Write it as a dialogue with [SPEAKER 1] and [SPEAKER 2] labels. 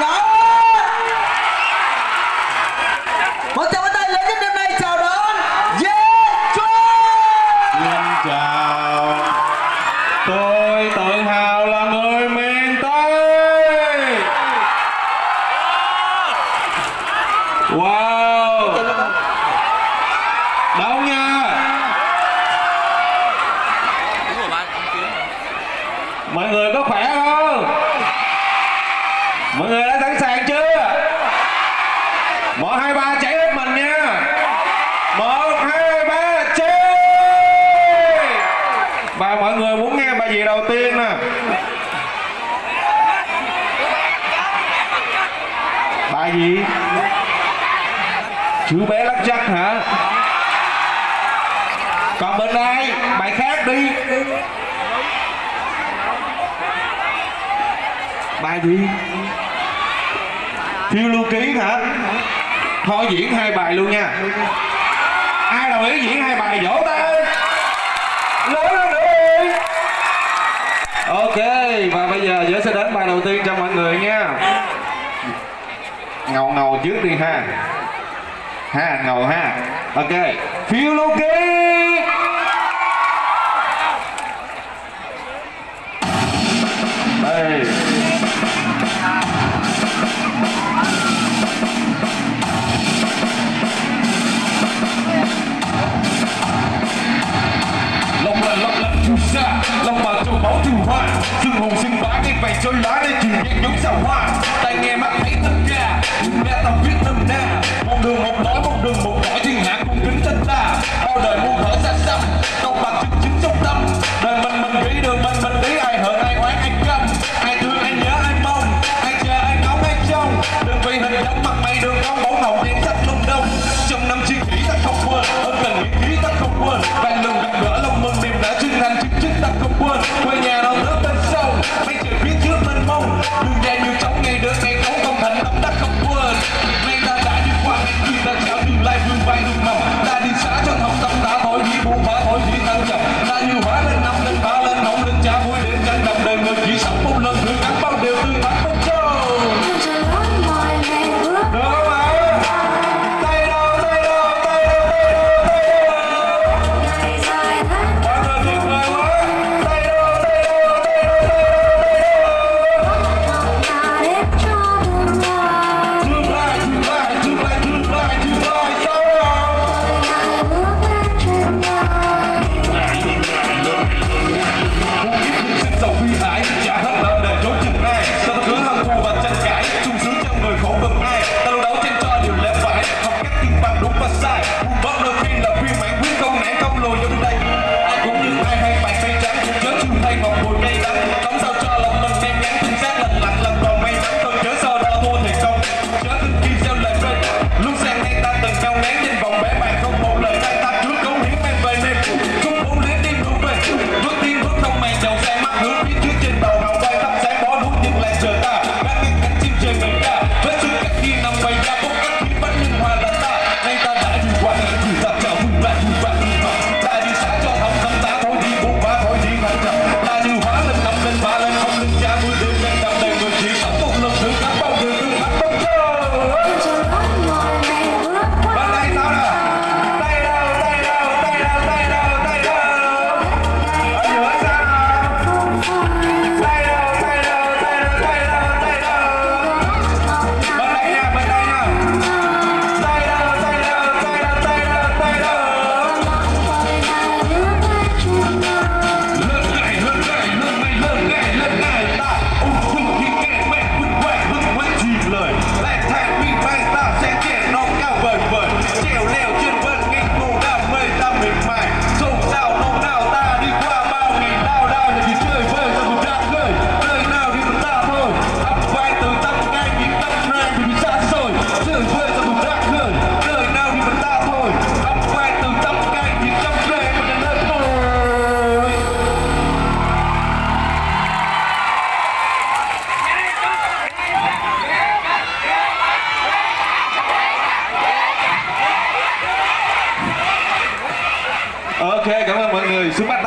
[SPEAKER 1] Nhóm Một tràng chào đón
[SPEAKER 2] chào. Tôi tự hào là người miền Tây. Wow. Đâu nha? Mọi người có khỏe không? mọi người đã sẵn sàng chưa? Một hai ba chạy hết mình nha. Một hai ba chơi. và mọi người muốn nghe bài gì đầu tiên nè? Bài gì? Chú bé lắc chắc hả? Còn bên đây bài khác đi. Bài gì? phiêu lưu ký hả? Thôi diễn hai bài luôn nha. Ai đồng ý diễn hai bài? Vỗ tay. Lớn hơn nữa đi. Ok, và bây giờ dễ sẽ đến bài đầu tiên cho mọi người nha. Ngầu ngầu trước đi ha. Ha, ngầu ha. Ok phiêu lưu ký.
[SPEAKER 3] hồn hùng sinh bá ngay vảy cho lá đây chỉ nhanh nhúng xào hoa. Tay nghe mắt thấy tất cả mẹ tao viết thầm na một đường một nói một đường một nói thiên hạ cùng kính thân ta. Bao đời muôn thở xa xăm tóc bạc chân chính trong tâm. Đời mình mình nghĩ đường, mình mình đi ai hận, ai oán, ai căm. Ai thương, ai nhớ, ai mong. Ai chờ, ai ngóng, ai trông. Đừng vì hình dáng mặt mày đường không bóng hồng đen sách Ok, cảm ơn mọi người. Xuống bắt